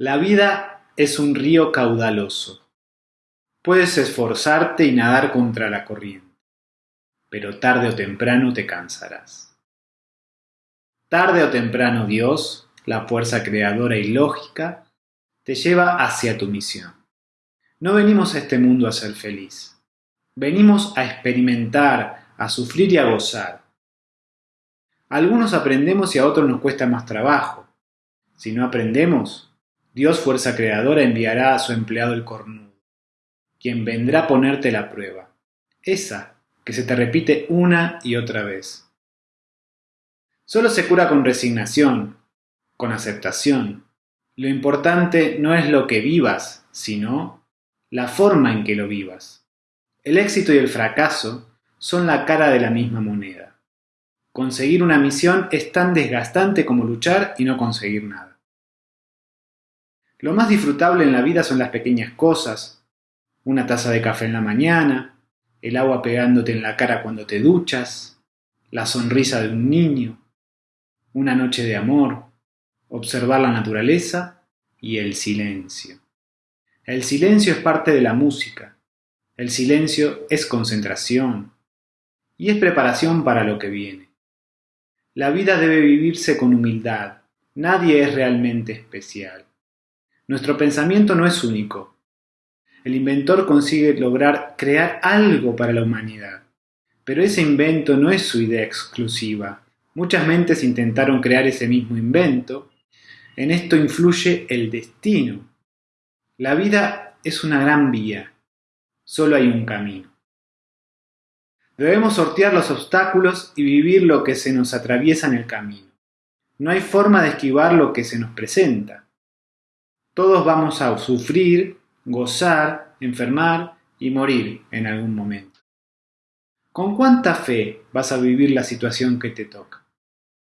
La vida es un río caudaloso. Puedes esforzarte y nadar contra la corriente, pero tarde o temprano te cansarás. Tarde o temprano Dios, la fuerza creadora y lógica, te lleva hacia tu misión. No venimos a este mundo a ser feliz. Venimos a experimentar, a sufrir y a gozar. algunos aprendemos y a otros nos cuesta más trabajo. Si no aprendemos, Dios fuerza creadora enviará a su empleado el cornudo, quien vendrá a ponerte la prueba, esa que se te repite una y otra vez. Solo se cura con resignación, con aceptación. Lo importante no es lo que vivas, sino la forma en que lo vivas. El éxito y el fracaso son la cara de la misma moneda. Conseguir una misión es tan desgastante como luchar y no conseguir nada. Lo más disfrutable en la vida son las pequeñas cosas. Una taza de café en la mañana, el agua pegándote en la cara cuando te duchas, la sonrisa de un niño, una noche de amor, observar la naturaleza y el silencio. El silencio es parte de la música. El silencio es concentración y es preparación para lo que viene. La vida debe vivirse con humildad. Nadie es realmente especial. Nuestro pensamiento no es único. El inventor consigue lograr crear algo para la humanidad. Pero ese invento no es su idea exclusiva. Muchas mentes intentaron crear ese mismo invento. En esto influye el destino. La vida es una gran vía. Solo hay un camino. Debemos sortear los obstáculos y vivir lo que se nos atraviesa en el camino. No hay forma de esquivar lo que se nos presenta. Todos vamos a sufrir, gozar, enfermar y morir en algún momento. ¿Con cuánta fe vas a vivir la situación que te toca?